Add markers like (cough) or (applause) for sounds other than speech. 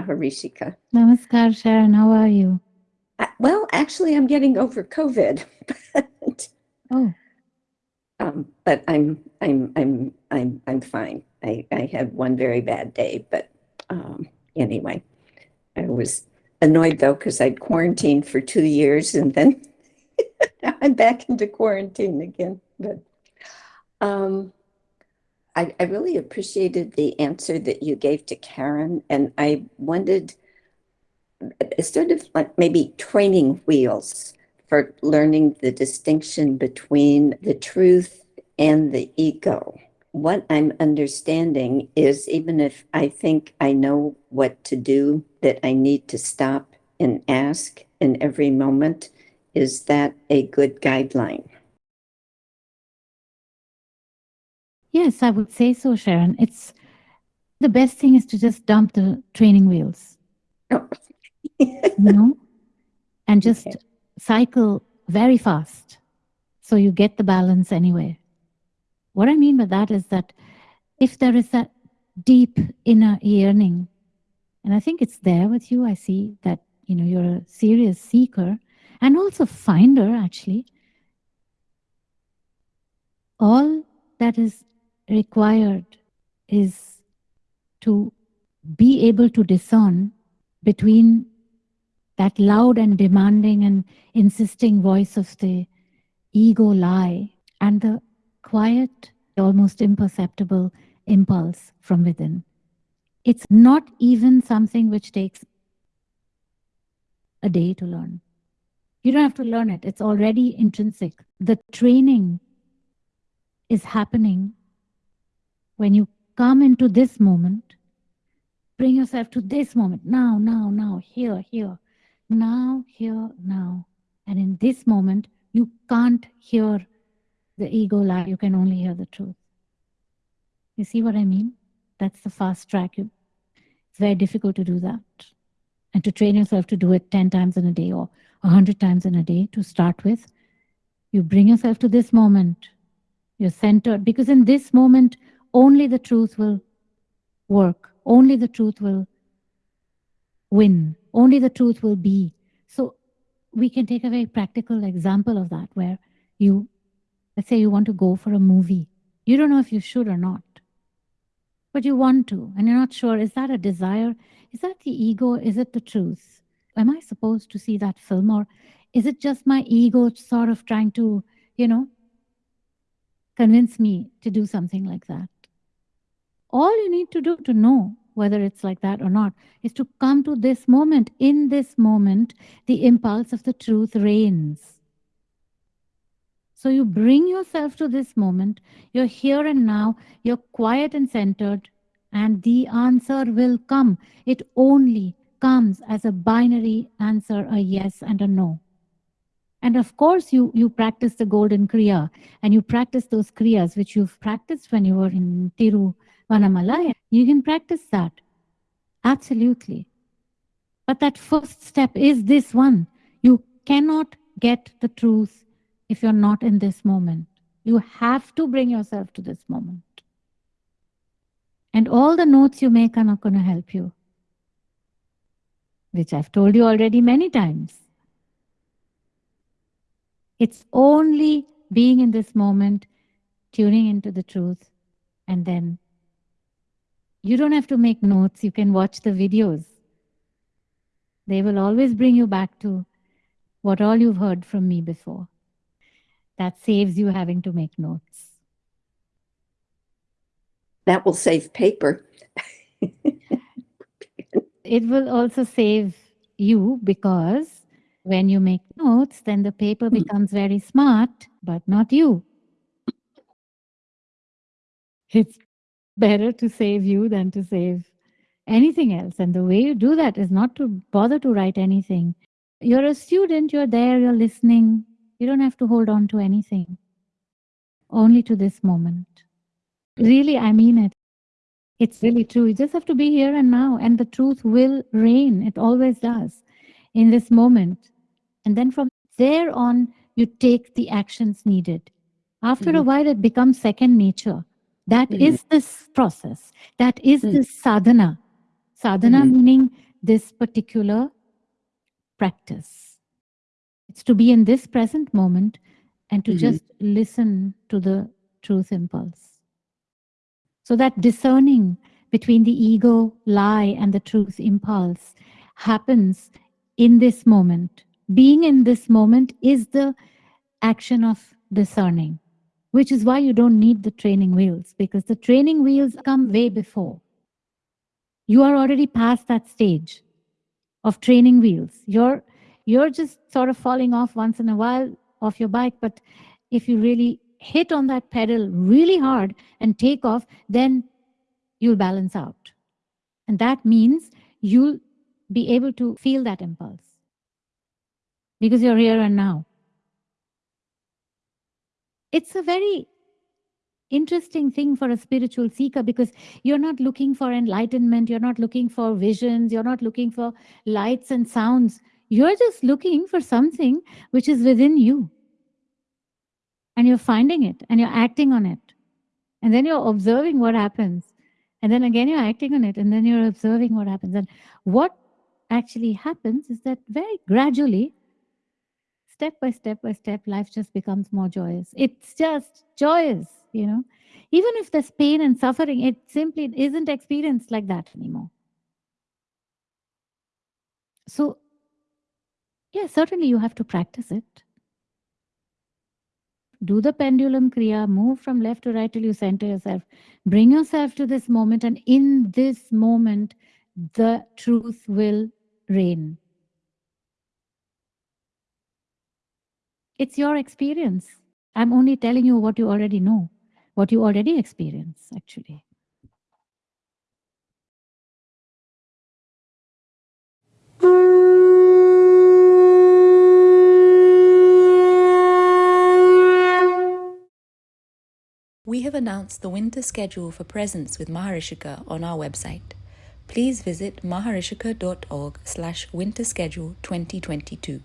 Maharishika. Namaskar, Sharon. How are you? Uh, well, actually, I'm getting over COVID. (laughs) but, oh. Um, but I'm I'm I'm I'm I'm fine. I, I had one very bad day, but um, anyway, I was annoyed though because I'd quarantined for two years and then (laughs) I'm back into quarantine again. But um, I, I really appreciated the answer that you gave to Karen, and I wondered uh, sort of like maybe training wheels for learning the distinction between the truth and the ego. What I'm understanding is even if I think I know what to do, that I need to stop and ask in every moment, is that a good guideline? Yes, I would say so, Sharon. It's the best thing is to just dump the training wheels. Oh. you know, (laughs) and just okay. cycle very fast so you get the balance anyway. What I mean by that is that if there is that deep inner yearning, and I think it's there with you, I see that you know you're a serious seeker and also finder actually. All that is required is to be able to discern between that loud and demanding and insisting voice of the ego lie and the quiet, almost imperceptible impulse from within. It's not even something which takes a day to learn. You don't have to learn it. It's already intrinsic. The training is happening when you come into this moment, bring yourself to this moment, now, now, now, here, here, now, here, now. And in this moment, you can't hear the ego lie, you can only hear the truth. You see what I mean? That's the fast track. It's very difficult to do that. And to train yourself to do it 10 times in a day or 100 times in a day to start with, you bring yourself to this moment. You're centered because in this moment, only the truth will work. Only the truth will win. Only the truth will be. So we can take a very practical example of that where you, let's say you want to go for a movie. You don't know if you should or not, but you want to, and you're not sure, is that a desire? Is that the ego? Is it the truth? Am I supposed to see that film or is it just my ego sort of trying to, you know, convince me to do something like that? All you need to do to know whether it's like that or not is to come to this moment. In this moment, the impulse of the truth reigns. So you bring yourself to this moment, you're here and now, you're quiet and centered, and the answer will come. It only comes as a binary answer, a yes and a no. And of course, you, you practice the golden Kriya and you practice those Kriyas which you've practiced when you were in Tiru Vanamalaya. You can practice that. Absolutely. But that first step is this one. You cannot get the truth if you're not in this moment. You have to bring yourself to this moment. And all the notes you make are not going to help you, which I've told you already many times. It's only being in this moment, tuning into the truth, and then you don't have to make notes. You can watch the videos. They will always bring you back to what all you've heard from me before. That saves you having to make notes. That will save paper. (laughs) it will also save you because when you make notes, then the paper hmm. becomes very smart, but not you. It's better to save you than to save anything else. And the way you do that is not to bother to write anything. You're a student, you're there, you're listening. You don't have to hold on to anything, only to this moment. Really, I mean it. It's really true. You just have to be here and now, and the truth will reign. It always does in this moment. And then from there on, you take the actions needed. After mm -hmm. a while, it becomes second nature. That mm -hmm. is this process. That is mm -hmm. this sadhana. Sadhana mm -hmm. meaning this particular practice. It's to be in this present moment and to Mhm. just listen to the truth impulse. So that discerning between the ego lie and the truth impulse happens in this moment. Being in this moment is the action of discerning, which is why you don't need the training wheels because the training wheels come way before. You are already past that stage of training wheels. You're you're just sort of falling off once in a while off your bike, but if you really hit on that pedal really hard and take off, then you'll balance out. And that means you'll be able to feel that impulse because you're here and now. It's a very interesting thing for a spiritual seeker because you're not looking for enlightenment, you're not looking for visions, you're not looking for lights and sounds. You're just looking for something which is within you. And you're finding it and you're acting on it. And then you're observing what happens. And then again, you're acting on it. And then you're observing what happens. And what actually happens is that very gradually, step by step by step, life just becomes more joyous. It's just joyous, you know. Even if there's pain and suffering, it simply isn't experienced like that anymore. So, yeah, certainly you have to practice it. Do the pendulum kriya, move from left to right till you center yourself. Bring yourself to this moment, and in this moment, the truth will reign. It's your experience. I'm only telling you what you already know, what you already experience, actually. We have announced the winter schedule for Presence with Maharishika on our website. Please visit maharishika.org slash winter schedule 2022.